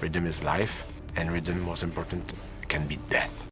Rhythm is life, and rhythm, most important, can be death.